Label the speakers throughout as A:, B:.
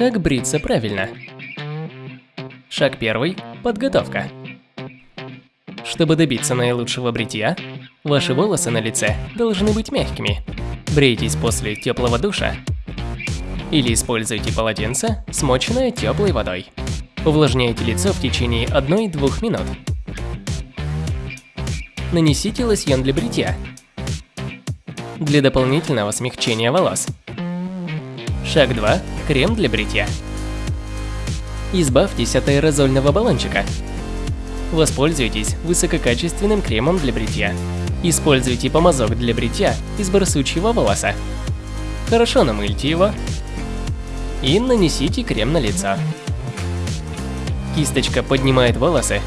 A: Как бриться правильно? Шаг первый – подготовка. Чтобы добиться наилучшего бритья, ваши волосы на лице должны быть мягкими. Брейтесь после теплого душа или используйте полотенце, смоченное теплой водой. Увлажняйте лицо в течение 1-2 минут. Нанесите лосьон для бритья. Для дополнительного смягчения волос. Шаг 2. Крем для бритья. Избавьтесь от аэрозольного баллончика. Воспользуйтесь высококачественным кремом для бритья. Используйте помазок для бритья из барсучьего волоса. Хорошо намыльте его и нанесите крем на лицо. Кисточка поднимает волосы,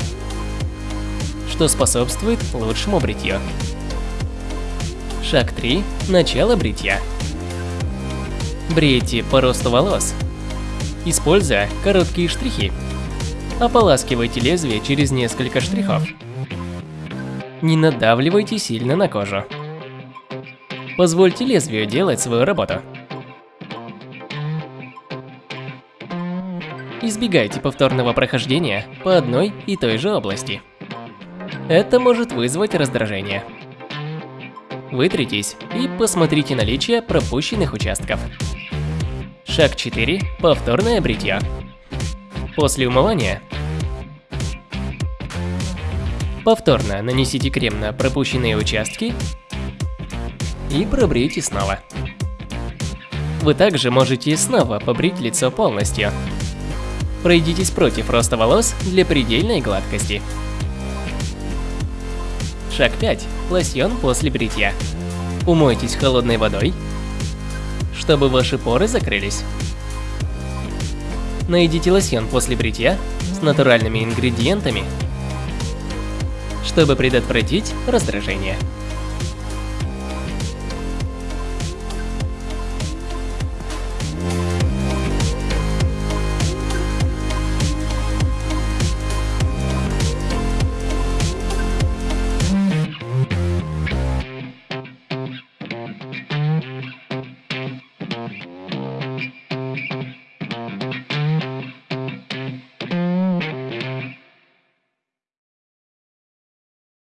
A: что способствует лучшему бритью. Шаг 3. Начало бритья. Брейте по росту волос, используя короткие штрихи. Ополаскивайте лезвие через несколько штрихов. Не надавливайте сильно на кожу. Позвольте лезвию делать свою работу. Избегайте повторного прохождения по одной и той же области. Это может вызвать раздражение. Вытритесь и посмотрите наличие пропущенных участков. Шаг 4. Повторное бритье. После умывания повторно нанесите крем на пропущенные участки и пробрейте снова. Вы также можете снова побрить лицо полностью. Пройдитесь против роста волос для предельной гладкости. Шаг 5. Лосьон после бритья. Умойтесь холодной водой, чтобы ваши поры закрылись. Найдите лосьон после бритья с натуральными ингредиентами, чтобы предотвратить раздражение.